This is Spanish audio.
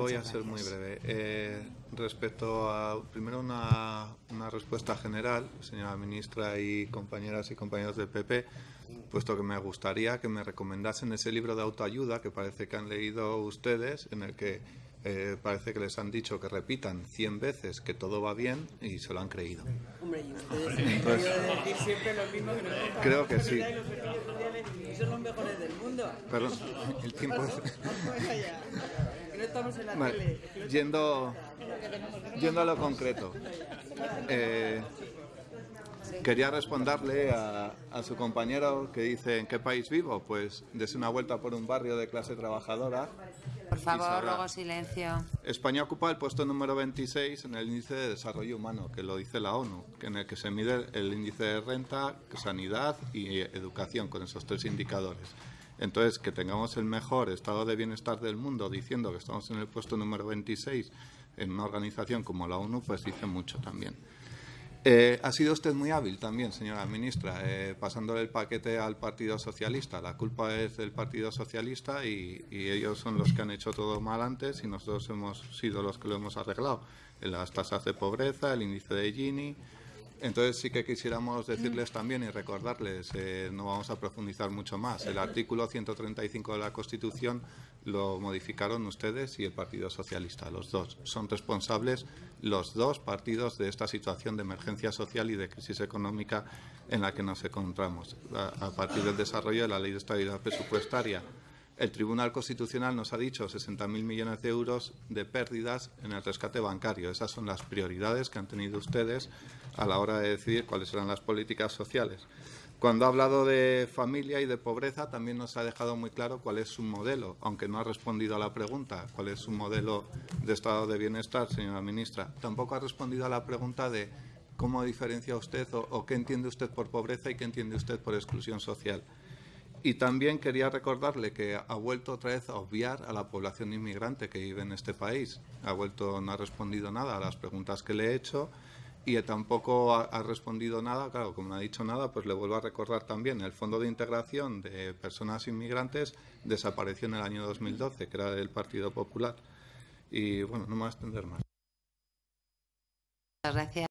Voy a ser muy breve. Eh, respecto a, primero, una, una respuesta general, señora ministra y compañeras y compañeros del PP, puesto que me gustaría que me recomendasen ese libro de autoayuda que parece que han leído ustedes, en el que eh, parece que les han dicho que repitan 100 veces que todo va bien y se lo han creído. Hombre, y ustedes han debido de decir siempre lo mismo que nosotros. Creo que sí. Son los mejores del mundo. Perdón, el tiempo es... Estamos en la Vale, tele. Yendo, yendo a lo concreto. Eh, quería responderle a, a su compañero que dice ¿en qué país vivo? Pues dese una vuelta por un barrio de clase trabajadora. Por favor, luego silencio. España ocupa el puesto número 26 en el índice de desarrollo humano, que lo dice la ONU, en el que se mide el índice de renta, sanidad y educación, con esos tres indicadores. Entonces, que tengamos el mejor estado de bienestar del mundo diciendo que estamos en el puesto número 26 en una organización como la ONU, pues dice mucho también. Eh, ha sido usted muy hábil también, señora ministra, eh, pasándole el paquete al Partido Socialista. La culpa es del Partido Socialista y, y ellos son los que han hecho todo mal antes y nosotros hemos sido los que lo hemos arreglado. Las tasas de pobreza, el índice de Gini. Entonces sí que quisiéramos decirles también y recordarles, eh, no vamos a profundizar mucho más, el artículo 135 de la Constitución lo modificaron ustedes y el Partido Socialista, los dos. Son responsables los dos partidos de esta situación de emergencia social y de crisis económica en la que nos encontramos, a, a partir del desarrollo de la Ley de Estabilidad Presupuestaria. El Tribunal Constitucional nos ha dicho 60.000 millones de euros de pérdidas en el rescate bancario. Esas son las prioridades que han tenido ustedes a la hora de decidir cuáles serán las políticas sociales. Cuando ha hablado de familia y de pobreza, también nos ha dejado muy claro cuál es su modelo, aunque no ha respondido a la pregunta, cuál es su modelo de estado de bienestar, señora ministra. Tampoco ha respondido a la pregunta de cómo diferencia usted o, o qué entiende usted por pobreza y qué entiende usted por exclusión social. Y también quería recordarle que ha vuelto otra vez a obviar a la población inmigrante que vive en este país. Ha vuelto, no ha respondido nada a las preguntas que le he hecho y tampoco ha, respondido nada. Claro, como no ha dicho nada, pues le vuelvo a recordar también el Fondo de Integración de Personas Inmigrantes desapareció en el año 2012, que era del Partido Popular. Y bueno, no me voy a extender más. Gracias.